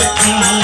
सकती